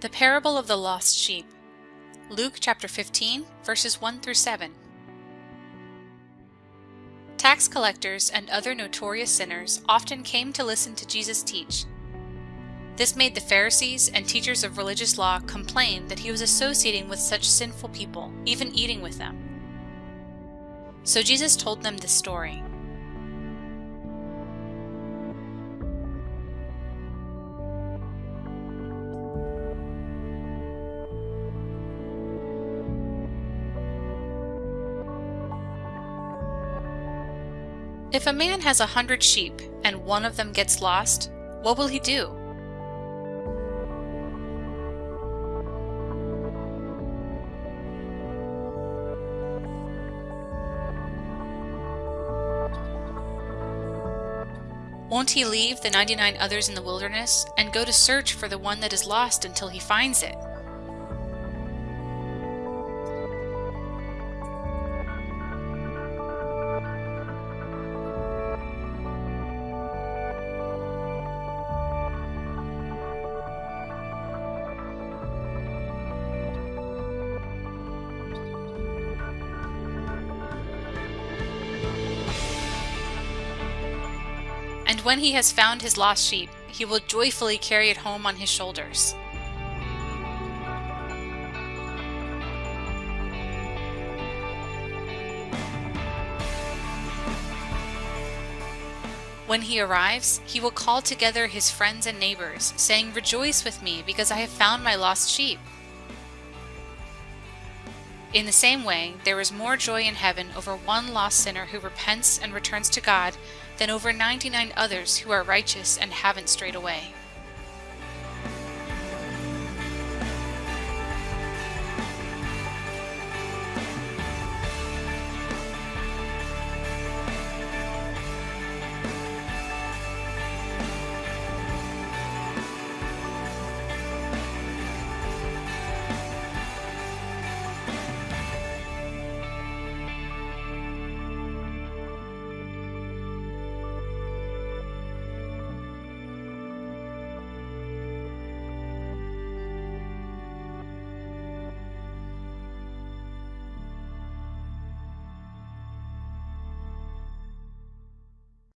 The parable of the lost sheep. Luke chapter 15, verses 1 through 7. Tax collectors and other notorious sinners often came to listen to Jesus teach. This made the Pharisees and teachers of religious law complain that he was associating with such sinful people, even eating with them. So Jesus told them this story. If a man has a hundred sheep and one of them gets lost, what will he do? Won't he leave the 99 others in the wilderness and go to search for the one that is lost until he finds it? And when he has found his lost sheep, he will joyfully carry it home on his shoulders. When he arrives, he will call together his friends and neighbors, saying, Rejoice with me, because I have found my lost sheep. In the same way, there is more joy in heaven over one lost sinner who repents and returns to God than over 99 others who are righteous and haven't strayed away.